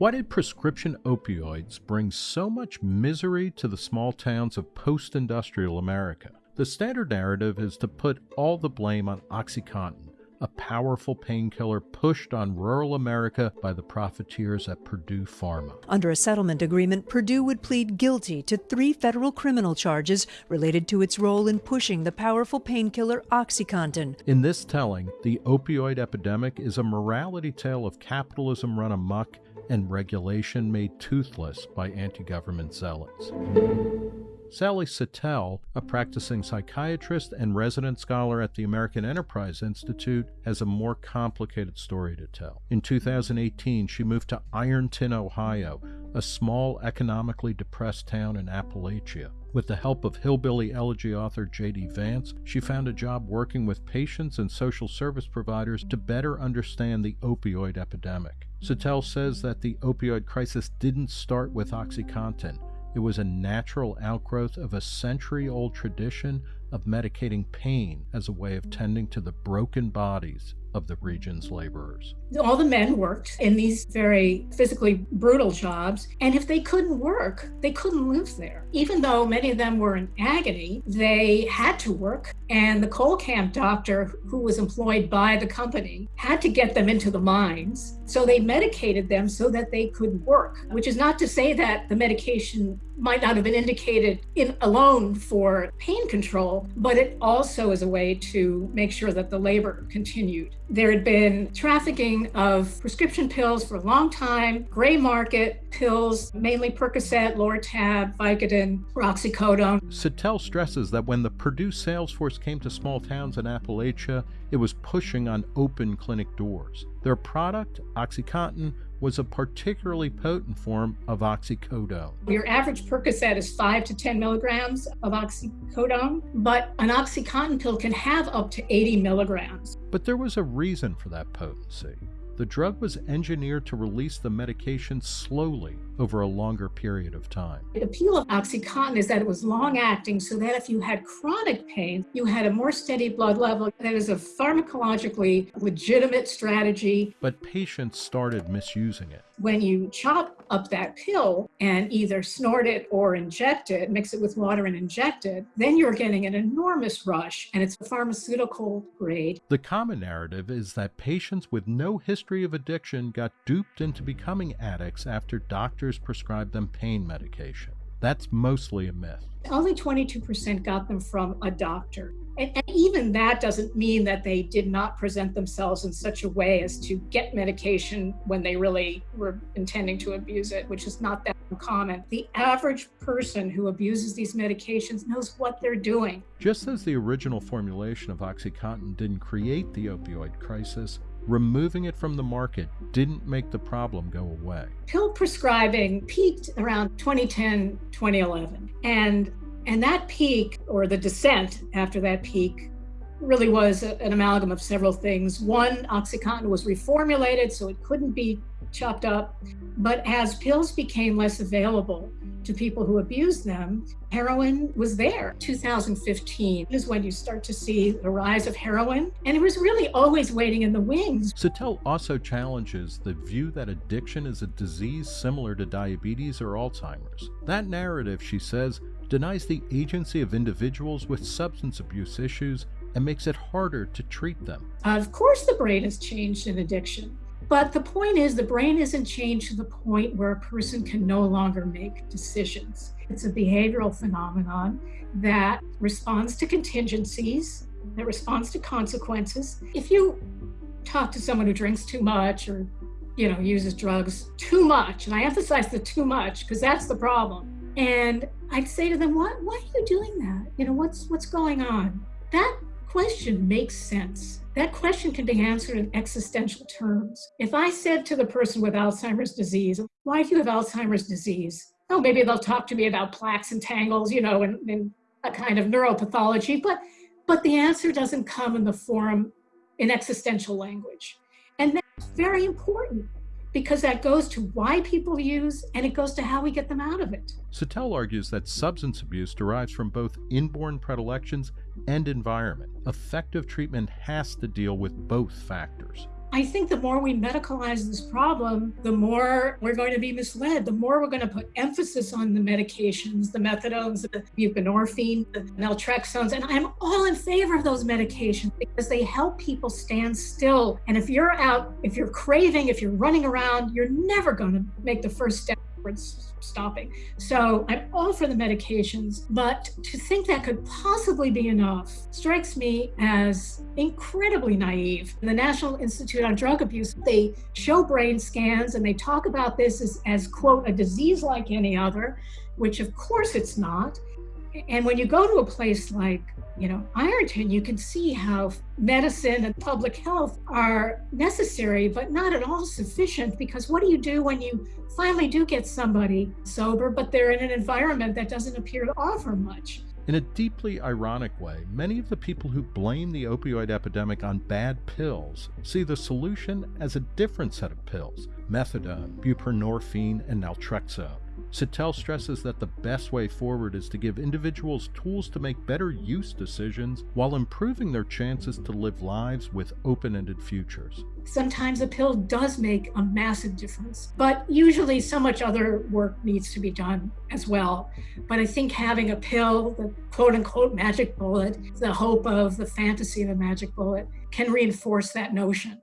Why did prescription opioids bring so much misery to the small towns of post industrial America? The standard narrative is to put all the blame on Oxycontin, a powerful painkiller pushed on rural America by the profiteers at Purdue Pharma. Under a settlement agreement, Purdue would plead guilty to three federal criminal charges related to its role in pushing the powerful painkiller Oxycontin. In this telling, the opioid epidemic is a morality tale of capitalism run amok and regulation made toothless by anti government zealots. Sally Satel, a practicing psychiatrist and resident scholar at the American Enterprise Institute, has a more complicated story to tell. In 2018, she moved to Ironton, Ohio, a small, economically depressed town in Appalachia. With the help of hillbilly elegy author J.D. Vance, she found a job working with patients and social service providers to better understand the opioid epidemic. Satel says that the opioid crisis didn't start with OxyContin. It was a natural outgrowth of a century old tradition of medicating pain as a way of tending to the broken bodies of the region's laborers. All the men worked in these very physically brutal jobs, and if they couldn't work, they couldn't live there. Even though many of them were in agony, they had to work, and the coal camp doctor who was employed by the company had to get them into the mines. So they medicated them so that they could work, which is not to say that the medication might not have been indicated in alone for pain control, but it also is a way to make sure that the labor continued. There had been trafficking of prescription pills for a long time, gray market pills, mainly Percocet, Lortab, Vicodin, oxycodone. Satel stresses that when the Purdue sales force came to small towns in Appalachia, it was pushing on open clinic doors. Their product, OxyContin, was a particularly potent form of oxycodone. Your average Percocet is 5 to 10 milligrams of oxycodone, but an OxyContin pill can have up to 80 milligrams. But there was a reason for that potency. The drug was engineered to release the medication slowly over a longer period of time. The appeal of OxyContin is that it was long acting so that if you had chronic pain, you had a more steady blood level. That is a pharmacologically legitimate strategy. But patients started misusing it. When you chop up that pill and either snort it or inject it, mix it with water and inject it, then you're getting an enormous rush and it's a pharmaceutical grade. The common narrative is that patients with no history of addiction got duped into becoming addicts after doctors prescribed them pain medication. That's mostly a myth. Only 22% got them from a doctor. And, and, even that doesn't mean that they did not present themselves in such a way as to get medication when they really were intending to abuse it, which is not that uncommon. The average person who abuses these medications knows what they're doing. Just as the original formulation of OxyContin didn't create the opioid crisis, removing it from the market didn't make the problem go away. Pill prescribing peaked around 2010, 2011. And and that peak, or the descent after that peak, really was a, an amalgam of several things. One, OxyContin was reformulated so it couldn't be chopped up. But as pills became less available to people who abuse them, heroin was there. 2015 is when you start to see the rise of heroin, and it was really always waiting in the wings. Satel also challenges the view that addiction is a disease similar to diabetes or Alzheimer's. That narrative, she says, denies the agency of individuals with substance abuse issues and makes it harder to treat them. Of course, the brain has changed in addiction. But the point is, the brain isn't changed to the point where a person can no longer make decisions. It's a behavioral phenomenon that responds to contingencies, that responds to consequences. If you talk to someone who drinks too much or you know uses drugs too much and i emphasize the too much because that's the problem and I'd say to them, "What? Why are you doing that? You know, what's what's going on?" That question makes sense. That question can be answered in existential terms. If I said to the person with Alzheimer's disease, "Why do you have Alzheimer's disease?" Oh, maybe they'll talk to me about plaques and tangles, you know, and, and a kind of neuropathology, but but the answer doesn't come in the form in existential language. And that's very important because that goes to why people use and it goes to how we get them out of it. Satel argues that substance abuse derives from both inborn predilections and environment. Effective treatment has to deal with both factors. I think the more we medicalize this problem, the more we're going to be misled, the more we're going to put emphasis on the medications, the methadones, the buprenorphine, the naltrexones. And I'm all in favor of those medications because they help people stand still. And if you're out, if you're craving, if you're running around, you're never going to make the first step towards stopping. So I'm all for the medications, but to think that could possibly be enough strikes me as incredibly naive. The National Institute on Drug Abuse, they show brain scans and they talk about this as, as quote, a disease like any other, which of course it's not. And when you go to a place like you know, Ironton, you can see how medicine and public health are necessary, but not at all sufficient. Because what do you do when you finally do get somebody sober, but they're in an environment that doesn't appear to offer much? In a deeply ironic way, many of the people who blame the opioid epidemic on bad pills see the solution as a different set of pills methadone, buprenorphine, and naltrexone. Satel stresses that the best way forward is to give individuals tools to make better use decisions while improving their chances to live lives with open ended futures. Sometimes a pill does make a massive difference, but usually so much other work needs to be done as well. But I think having a pill, the quote unquote magic bullet, the hope of the fantasy of a magic bullet, can reinforce that notion.